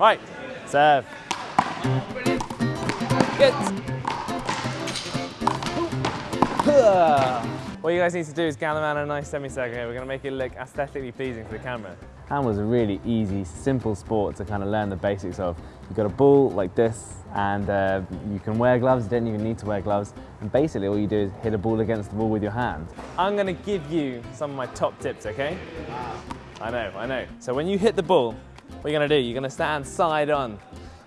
Right, serve. Good. What you guys need to do is gather around a nice semicircle here. We're going to make it look aesthetically pleasing for the camera. Handball's a really easy, simple sport to kind of learn the basics of. You've got a ball like this, and uh, you can wear gloves, you don't even need to wear gloves. And basically all you do is hit a ball against the wall with your hand. I'm going to give you some of my top tips, okay? I know, I know. So when you hit the ball, what are you're going to do, you're going to stand side on.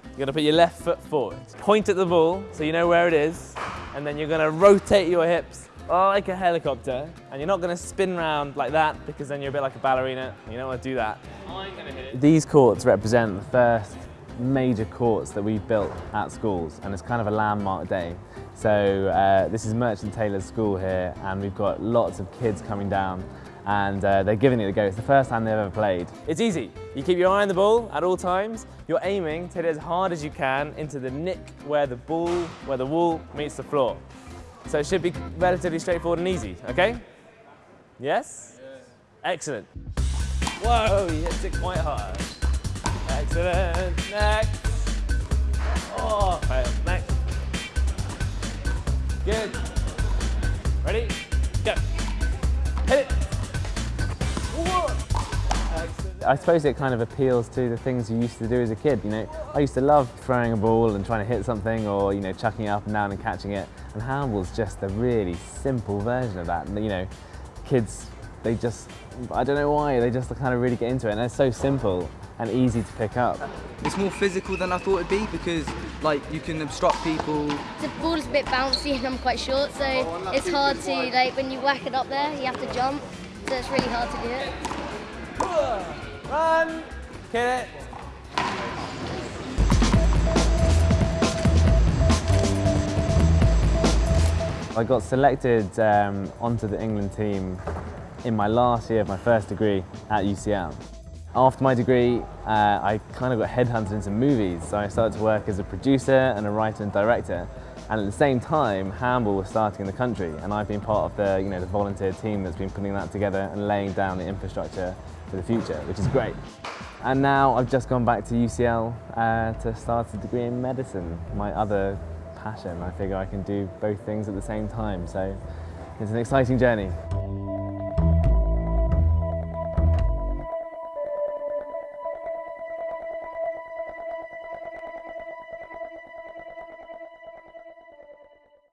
You're going to put your left foot forward. Point at the ball so you know where it is, and then you're going to rotate your hips like a helicopter, and you're not going to spin around like that because then you're a bit like a ballerina. You don't want to do that. These courts represent the first major courts that we've built at schools, and it's kind of a landmark day. So uh, this is Merchant Taylor's school here, and we've got lots of kids coming down and uh, they're giving it a go. It's the first time they've ever played. It's easy. You keep your eye on the ball at all times. You're aiming to hit it as hard as you can into the nick where the ball, where the wall meets the floor. So it should be relatively straightforward and easy, okay? Yes? Excellent. Whoa, he hits it quite hard. Excellent. Next. Oh, next. Good. Ready? I suppose it kind of appeals to the things you used to do as a kid. You know, I used to love throwing a ball and trying to hit something, or you know, chucking it up and down and catching it. And handball's just a really simple version of that. And, you know, kids, they just, I don't know why, they just kind of really get into it. And it's so simple and easy to pick up. It's more physical than I thought it'd be because, like, you can obstruct people. The ball's a bit bouncy and I'm quite short, so it's hard to, like, when you whack it up there, you have to jump. So it's really hard to do it. Run! Get it! I got selected um, onto the England team in my last year of my first degree at UCL. After my degree, uh, I kind of got headhunted into movies, so I started to work as a producer and a writer and director. And at the same time, handball was starting in the country, and I've been part of the, you know, the volunteer team that's been putting that together and laying down the infrastructure for the future, which is great. And now I've just gone back to UCL uh, to start a degree in medicine, my other passion. I figure I can do both things at the same time, so it's an exciting journey.